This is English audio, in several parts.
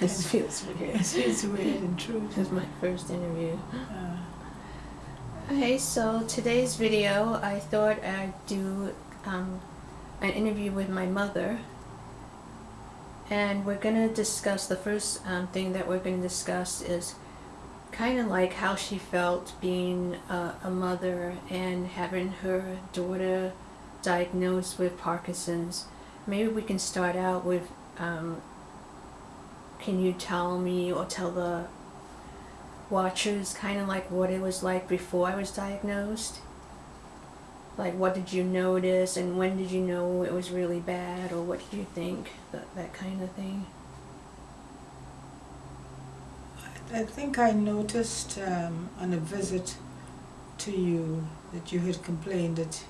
This feels weird. It feels weird and true. This is my first interview. Uh, Okay, so today's video, I thought I'd do um, an interview with my mother. And we're going to discuss, the first um, thing that we're going to discuss is kind of like how she felt being a, a mother and having her daughter diagnosed with Parkinson's. Maybe we can start out with, um, can you tell me or tell the watchers kind of like what it was like before I was diagnosed? Like what did you notice and when did you know it was really bad or what did you think? That, that kind of thing. I think I noticed um, on a visit to you that you had complained that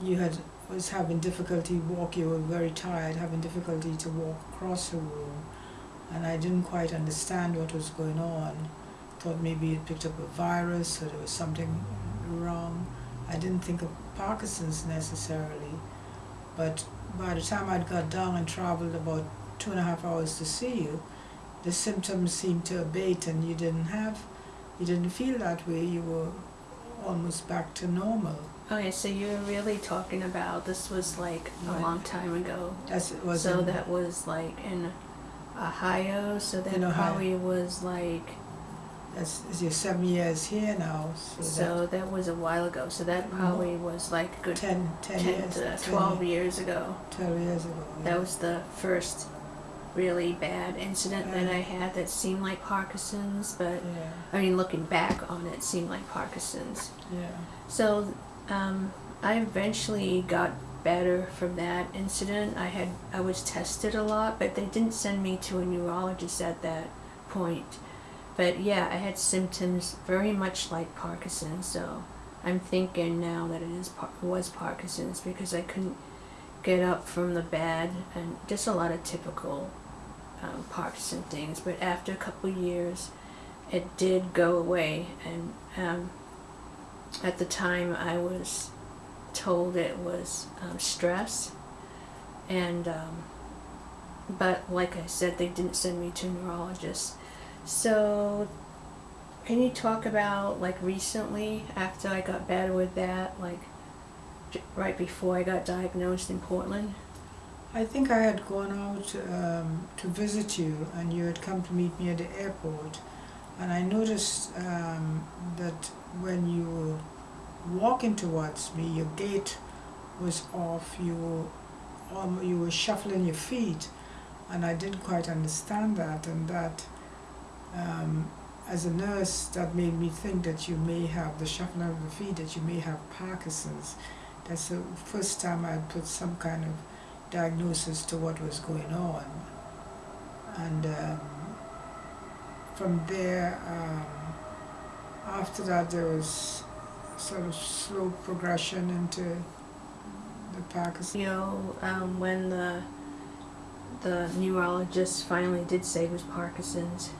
you had was having difficulty walk. You were very tired, having difficulty to walk across the room, I didn't quite understand what was going on. Thought maybe you picked up a virus or there was something wrong. I didn't think of Parkinson's necessarily, but by the time I'd got down and traveled about two and a half hours to see you, the symptoms seemed to abate and you didn't have, you didn't feel that way, you were almost back to normal. Okay, so you're really talking about this was like a long time ago. That's, it was so in- that was like in Ohio, so that In Ohio. probably was like that's, you're seven years here now, so, so that was a while ago. So that probably Mm-hmm. was like good ten, ten 10 years, to 10 12 years ago. twelve years ago. yeah. That was the first really bad incident that I had that seemed like Parkinson's, but Yeah, I mean, looking back on it, it seemed like Parkinson's. yeah, So um, I eventually got better from that incident. I had I was tested a lot, but they didn't send me to a neurologist at that point. But yeah, I had symptoms very much like Parkinson's. So I'm thinking now that it is was Parkinson's because I couldn't get up from the bed and just a lot of typical um, Parkinson things. But after a couple years, it did go away, and um, at the time I was told it was um, stress, and um, but like I said, they didn't send me to a neurologist. So, can you talk about like recently after I got better with that, like right before I got diagnosed in Portland? I think I had gone out um, to visit you, and you had come to meet me at the airport, and I noticed um, that when you walking towards me, your gait was off. You were um, you were shuffling your feet, and I didn't quite understand that, and that. Um, as a nurse, that made me think that you may have the shuffling of the feet, that you may have Parkinson's. That's the first time I put some kind of diagnosis to what was going on. And um, from there, um, after that, there was sort of slow progression into the Parkinson's. You know, um, when the the neurologist finally did say it was Parkinson's,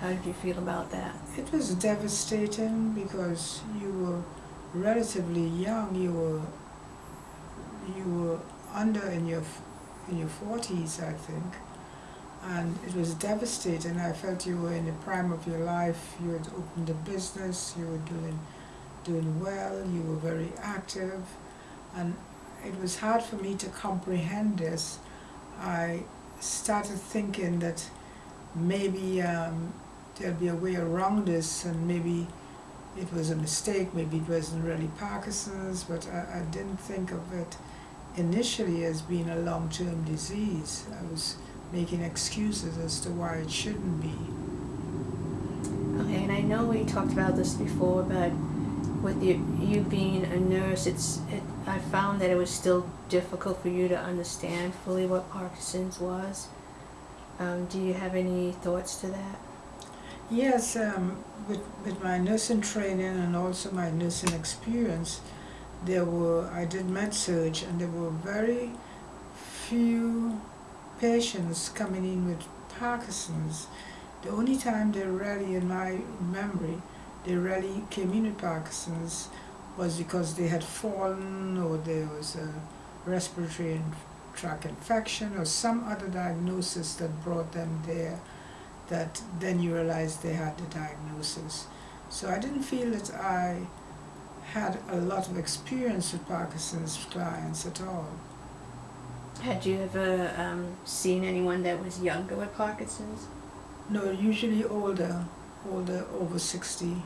how did you feel about that? It was devastating because you were relatively young. You were you were under in your in your forties, I think, and it was devastating. I felt you were in the prime of your life. You had opened a business. You were doing doing well. You were very active, and it was hard for me to comprehend this. I started thinking that maybe um, there'd be a way around this and maybe it was a mistake, maybe it wasn't really Parkinson's, but I, I didn't think of it initially as being a long-term disease. I was making excuses as to why it shouldn't be. Okay, and I know we talked about this before, but with you, you being a nurse, it's it, I found that it was still difficult for you to understand fully what Parkinson's was. Um, do you have any thoughts to that? Yes, um, with, with my nursing training and also my nursing experience, there were, I did med surg and there were very few patients coming in with Parkinson's. The only time they're really, in my memory, they really came in with Parkinson's was because they had fallen or there was a respiratory tract infection or some other diagnosis that brought them there that then you realize they had the diagnosis. So I didn't feel that I had a lot of experience with Parkinson's clients at all. Had you ever um, seen anyone that was younger with Parkinson's? No, usually older, older, over 60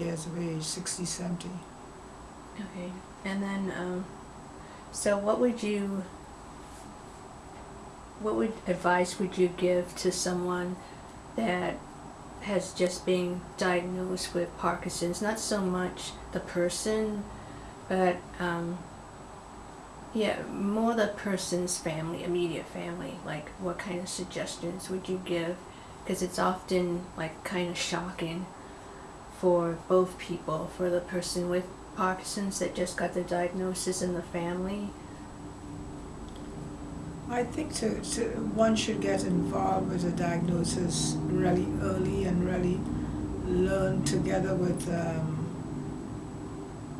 years of age, 60, 70. Okay. And then, um, so what would you, what would advice would you give to someone that has just been diagnosed with Parkinson's? Not so much the person, but um, yeah, more the person's family, immediate family. Like, what kind of suggestions would you give? Because it's often like kind of shocking for both people, for the person with Parkinson's that just got the diagnosis in the family. I think to, to one should get involved with a diagnosis really early and really learn together with um,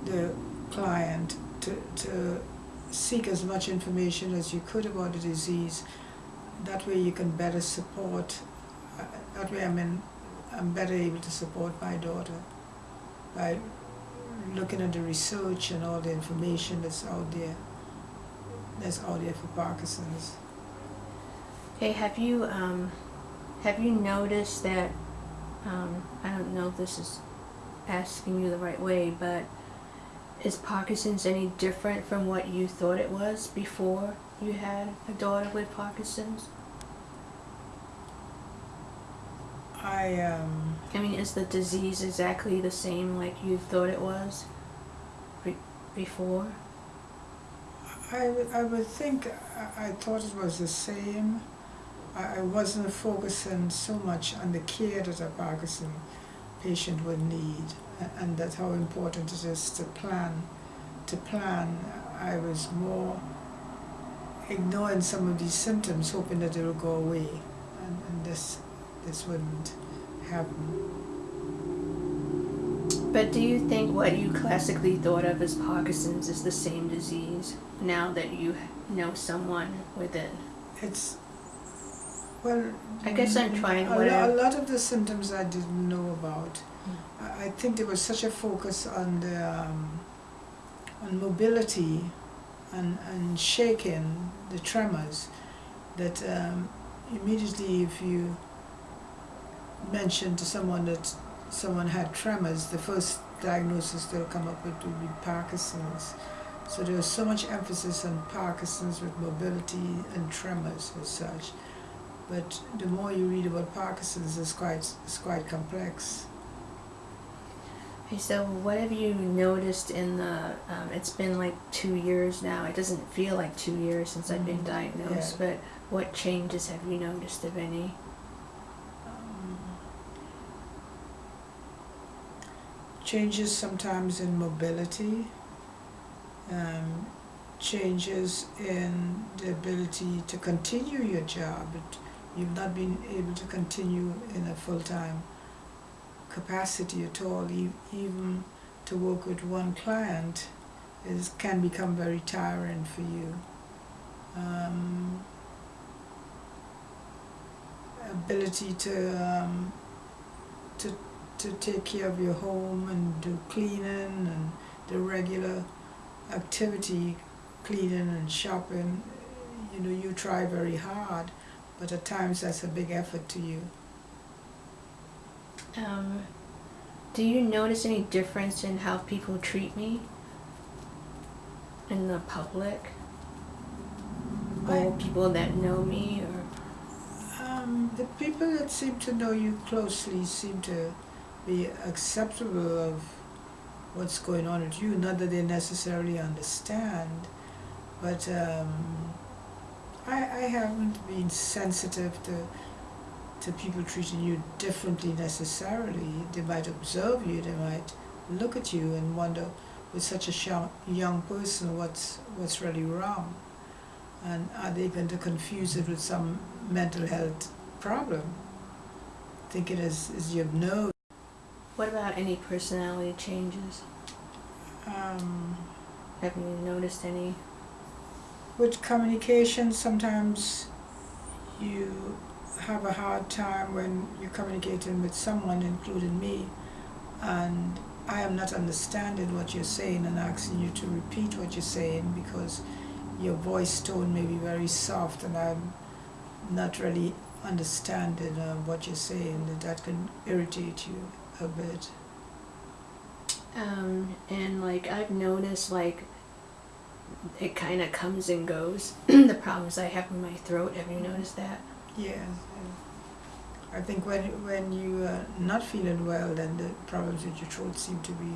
the client to, to seek as much information as you could about the disease. That way you can better support, uh, that way I mean, I'm better able to support my daughter by looking at the research and all the information that's out there, that's out there for Parkinson's. Hey, have you um, have you noticed that? Um, I don't know if this is asking you the right way, but is Parkinson's any different from what you thought it was before you had a daughter with Parkinson's? I um, I mean, is the disease exactly the same like you thought it was be- before? I, would- I would think I, I thought it was the same. I, I wasn't focusing so much on the care that a Parkinson patient would need, a- and that how important it is to plan. To plan, I was more ignoring some of these symptoms, hoping that they will go away, and, and this this wouldn't happen. But do you think what you classically thought of as Parkinson's is the same disease now that you know someone with it? It's well. I guess I'm trying A, lo- a lot of the symptoms I didn't know about. I, I think there was such a focus on the um, on mobility and and shaking, the tremors, that um, immediately if you mention to someone that someone had tremors, the first diagnosis they'll come up with would be Parkinson's. So there's so much emphasis on Parkinson's with mobility and tremors as such. But the more you read about Parkinson's, it's quite it's quite complex. Okay, so what have you noticed in the? Um, it's been like two years now. It doesn't feel like two years since I've been Mhm, diagnosed. But what changes have you noticed, if any? Changes sometimes in mobility, um, changes in the ability to continue your job. You've not been able to continue in a full time capacity at all. Even to work with one client is can become very tiring for you. Um, ability to um, to take care of your home and do cleaning and the regular activity, cleaning and shopping. You know, you try very hard, but at times that's a big effort to you. Um, do you notice any difference in how people treat me in the public, or people that know me, or? Um, the people that seem to know you closely seem to be acceptable of what's going on with you. Not that they necessarily understand, but um, I, I haven't been sensitive to to people treating you differently necessarily. They might observe you. They might look at you and wonder, with such a young young person, what's what's really wrong, and are they going to confuse it with some mental health problem? Think as you have nose. What about any personality changes? Um, Have you noticed any? with communication, sometimes you have a hard time when you're communicating with someone, including me, and I am not understanding what you're saying and asking you to repeat what you're saying because your voice tone may be very soft and I'm not really understanding uh, what you're saying, and that can irritate you a bit. Um, and like I've noticed, like it kind of comes and goes. the problems I have in my throat. Have you noticed that? Yes. yeah. I think when when you are not feeling well, then the problems with your throat seem to be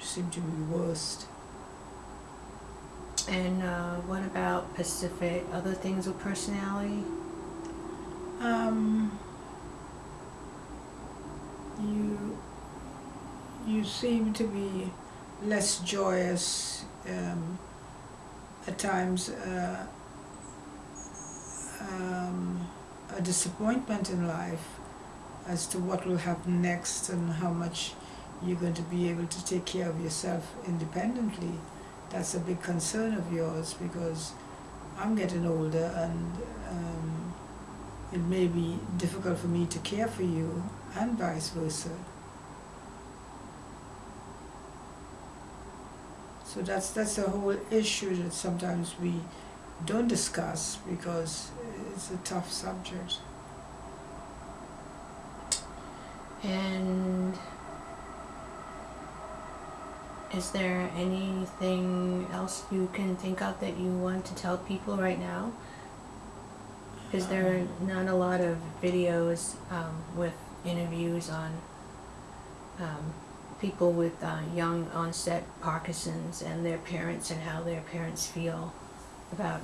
seem to be worst. And uh, what about Pacific? Other things with personality? Um, you you seem to be less joyous um, at times. Uh, um, a disappointment in life as to what will happen next and how much you're going to be able to take care of yourself independently. That's a big concern of yours because I'm getting older and um, it may be difficult for me to care for you and vice versa. So that's that's a whole issue that sometimes we don't discuss because it's a tough subject. And is there anything else you can think of that you want to tell people right now? Is there are not a lot of videos um, with interviews on um, people with uh, young onset Parkinson's and their parents and how their parents feel about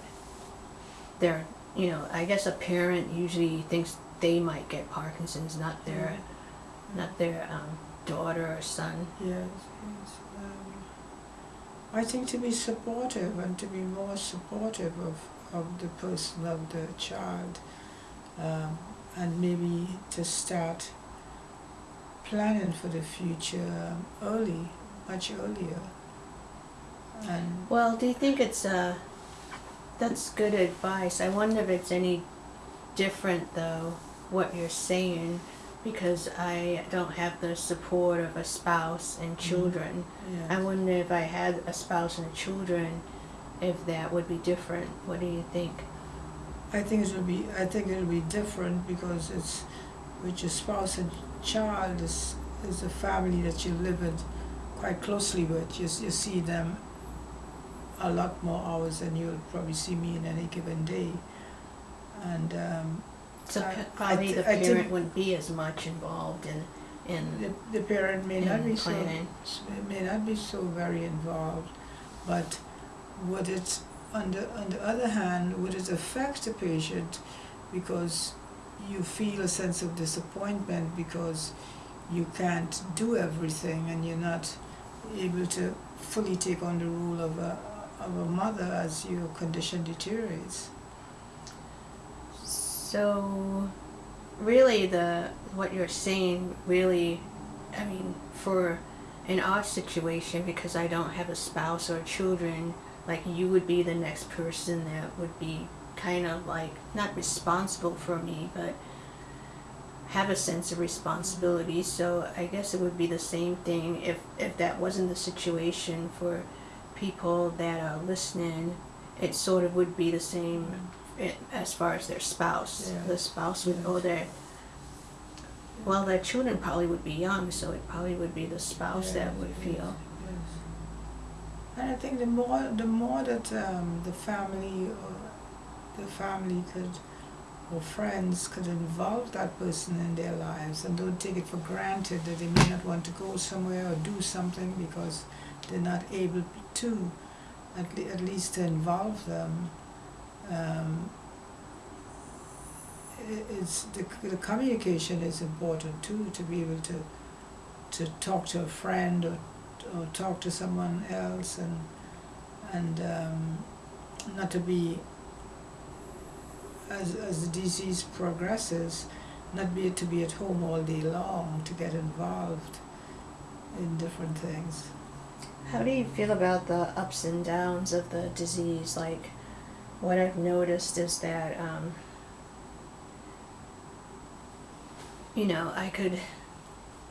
their, you know, I guess a parent usually thinks they might get Parkinson's, not their, not their um, daughter or son. Yes, yes. Um, I think to be supportive and to be more supportive of, of the person, of the child, um, and maybe to start planning for the future early, much earlier. And Well, do you think it's uh, that's good advice. I wonder if it's any different though what you're saying because I don't have the support of a spouse and children. yeah. I wonder if I had a spouse and children if that would be different. What do you think? I think it will be. I think it will be different because it's with your spouse and child is is a family that you live with quite closely with. You you see them a lot more hours than you'll probably see me in any given day, and um, So I- I probably thi- the I think- parent wouldn't be as much involved in in, the the parent may not be so may not be so very involved, but would it on the on the other hand would it affect the patient because you feel a sense of disappointment because you can't do everything and you're not able to fully take on the role of a of a mother as your condition deteriorates. So, really, the what you're saying really, I mean, for an odd situation, because I don't have a spouse or children, like you would be the next person that would be kind of like not responsible for me, but have a sense of responsibility. So I guess it would be the same thing if if that wasn't the situation for people that are listening. It sort of would be the same mm-hmm. it, as far as their spouse. Yeah. The spouse would, Yeah. or their, well, their children probably would be young, so it probably would be the spouse that would feel. And I think the more the more that um, the family or the family could or friends could involve that person in their lives and don't take it for granted that they may not want to go somewhere or do something because they're not able to, at, le- at least to involve them. Um, it's the, the communication is important too to be able to to talk to a friend or or talk to someone else and and um, not to be as as the disease progresses, not be to be at home all day long to get involved in different things. How do you feel about the ups and downs of the disease? Like, what I've noticed is that, um, you know, I could,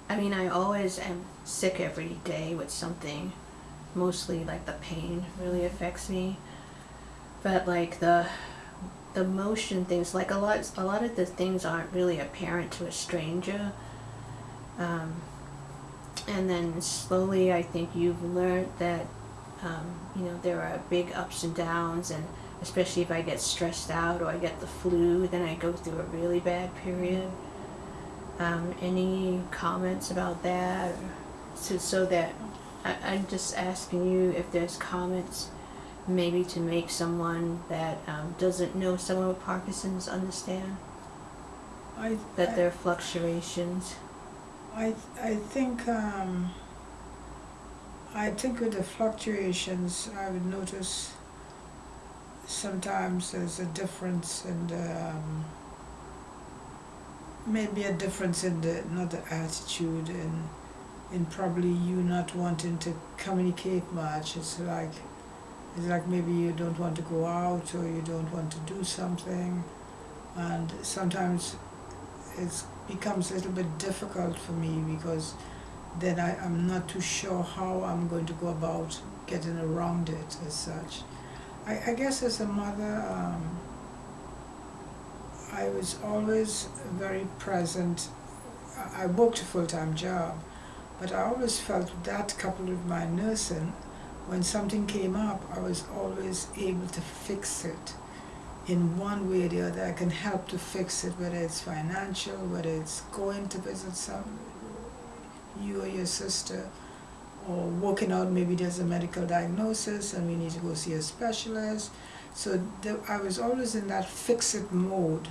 I mean, I always am sick every day with something. Mostly, like, the pain really affects me. But, like, the, the motion things, like, a lot, a lot of the things aren't really apparent to a stranger. Um, and then slowly I think you've learned that um, you know there are big ups and downs and especially if I get stressed out or I get the flu then I go through a really bad period um, any comments about that? So, so that I, I'm just asking you if there's comments maybe to make someone that um, doesn't know someone with Parkinson's understand? I, that I, there are fluctuations? I, I think um, I think with the fluctuations, I would notice sometimes there's a difference in the um, maybe a difference in the not the attitude and in probably you not wanting to communicate much. It's like it's like maybe you don't want to go out or you don't want to do something, and sometimes it becomes a little bit difficult for me because then I, I'm not too sure how I'm going to go about getting around it as such. I, I guess as a mother, um, I was always very present. I, worked a full time job, but I always felt that coupled with my nursing, when something came up, I was always able to fix it in one way or the other, I can help to fix it, whether it's financial, whether it's going to visit some you or your sister, or working out maybe there's a medical diagnosis and we need to go see a specialist. So I was always in that fix it mode,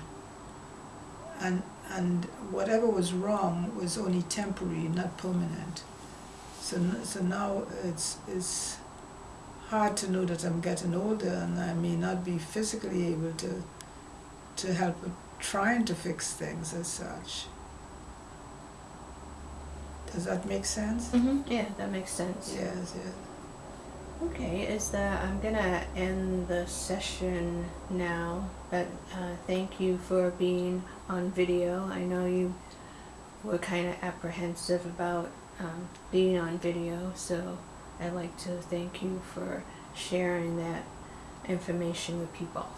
and and whatever was wrong was only temporary, not permanent. So so now it's it's hard to know that I'm getting older and I may not be physically able to to help with trying to fix things as such. Does that make sense? mm-hmm. yeah that makes sense Yes, yes. Okay, is that I'm gonna end the session now, but uh, thank you for being on video. I know you were kind of apprehensive about um, being on video, so I'd like to thank you for sharing that information with people.